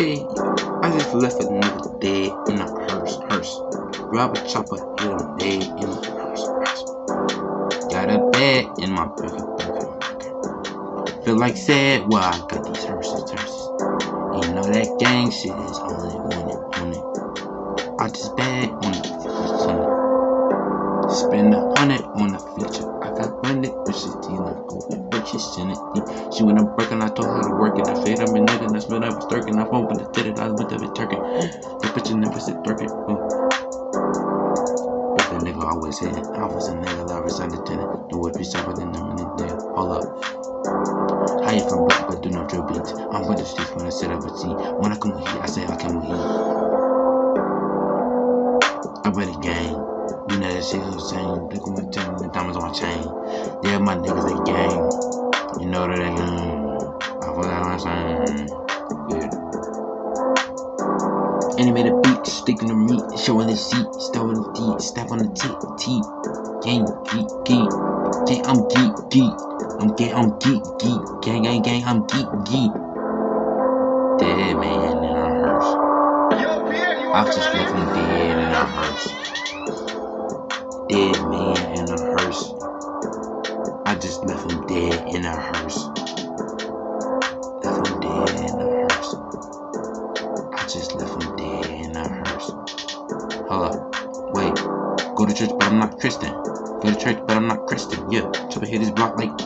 I just left a nigga dead in a hearse, hearse. Grab a chopper, hit him dead in a hearse, hearse. Got a bed in my burger, burger. Feel like sad, well, I got these hearses, hearses. You know that gang shit is on it, on it, on it. I just bad on it, on it. Spend Went up working, I told her to work it. I fed up and nigga, I spent up stirking. I phone, but I did it, I went up and turking. The bitch never said turking. Oh. But the nigga always hit it. I was a nigga that was the tenant. The would be sharper than them in the day. Hold up. How you from Brooklyn, but do no drill beats. I'm with the streets when I set up a T. When I come with heat, I say I come with heat. I bet a gang. You know that shit saying. Look at my chain, the diamonds on my chain. Yeah, my niggas, they gang. You know that they gang. I forgot I'm saying. Yeah. Animated beat, sticking the meat, showing the seat, on the teeth, step on the teeth, teeth. Gang, geek, geek. Gang, I'm geek, geek. I'm gang, I'm geek, geek. Gang, gang, gang, I'm geek, geek. Dead man in a hearse. I just left him dead in a hearse. Dead man dead in a hearse. Left him dead in a hearse. I just left him dead in a hearse. Hold up. Wait. Go to church, but I'm not Christian. Go to church, but I'm not Christian. Yeah. To hit his block like